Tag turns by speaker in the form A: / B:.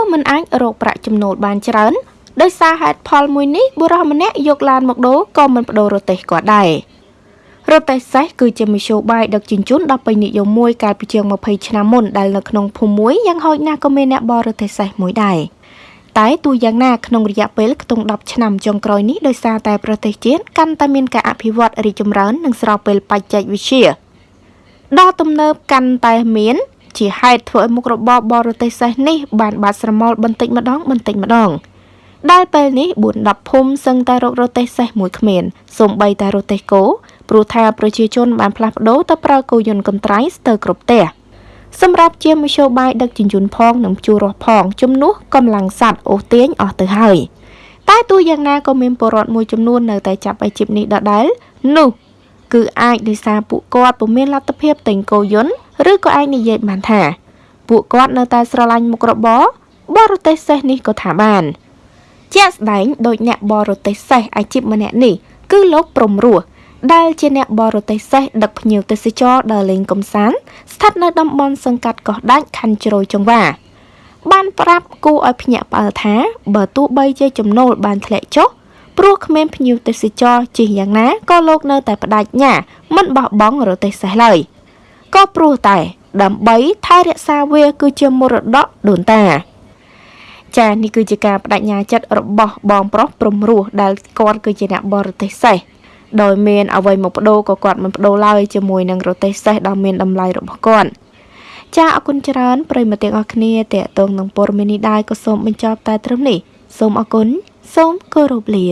A: ោះមិនអាចរកប្រាក់ចំណូលបានច្រើនដោយសារហេតុផលមួយនេះបុរសម្នាក់យកឡានមកដូរក៏មិនបដូររទេះគាត់ដែររទេះសេះគឺជាមធ្យោបាយដឹកជញ្ជូនដ៏ពេញនិយមមួយកាលពីជាង20ឆ្នាំមុនដែលនៅក្នុងភូមិមួយយ៉ាងហោចណាស់ក៏មានអ្នកបររទេះសេះមួយដែរតែទោះយ៉ាងណាក្នុងរយៈពេលខ្ទង់10ឆ្នាំចុងក្រោយនេះដោយសារតែប្រទេសជាតិកាន់តែមានការអភិវឌ្ឍរីកចម្រើននិងស្របពេលបច្ចេកវិទ្យាដ៏ទំនើបកាន់តែមាន ជាហេតុធ្វើឲ្យមុខរបរបរទេសសេះនេះបានបាត់ស្រមោលបន្តិចម្ដងបន្តិចម្ដងដែលពេលនេះ4 10ភូមិសឹងតែរករទេះសេះមួយគ្មានសូម្បីតែរទេះគោព្រោះថាប្រជាជនបានផ្លាស់ប្ដូរទៅប្រើគោយន្តកន្ត្រៃស្ទើរគ្រប់ផ្ទះសម្រាប់ជាមធ្យោបាយដឹកជញ្ជូនផងនិងជួររស់ផងជំនួសកម្លាំងសัตว์អូសទាញអស់ទៅហើយតែទោះយ៉ាងណាក៏មានពលរដ្ឋមួយចំនួននៅតែចាប់អាជីពនេះដដែលនោះគឺអាចដោយសារពួកគាត់ពុំមានលទ្ធភាពទិញគោយន្ត ឬក៏អាចនិយាយបានថា ពួកគាត់នៅតែស្រឡាញ់មុខរបរបរទេសសេះនេះក៏ថាបានជាក់ស្ដែងដោយអ្នកបរទេសសេះអាជីពម្នាក់នេះគឺលោកព្រំរស់ដែលជាអ្នកបរទេសសេះដឹកភ្ញៀវទេសចរដើរលេងកំសាន្តស្ថិតនៅតំបន់សង្កាត់កោះដាច់ខណ្ឌជ្រោយចង្វាបានប្រាប់គូឲ្យភ្ញាក់ផ្អើលថាបើទោះបីជាចំណូលបានធ្លាក់ចុះព្រោះគ្មានភ្ញៀវទេសចរជិះយ៉ាងណាក៏លោកនៅតែបដិញ្ញាមិនបោះបង់រទេះសេះឡើយ ក៏ព្រោះតែ ដើម្បីថែរក្សាវាគឺជាមរតកដូនតា ចានេះគឺជាការបដិញ្ញាចិត្តរបស់បងប្រុសព្រំរស់ដែលគាត់គឺជាអ្នកបរទេសសេះដោយមានអ្វីមកបដូរក៏គាត់មិនបដូរឡើយជាមួយនឹងរទេះសេះដ៏មានតម្លៃរបស់គាត់ចាអរគុណច្រើនប្រិយមិត្តទាំងអស់គ្នាតេតងនឹងព័ត៌មាននេះដែរក៏សូមបញ្ចប់តែត្រឹមនេះសូមអរគុណសូមគោរពលា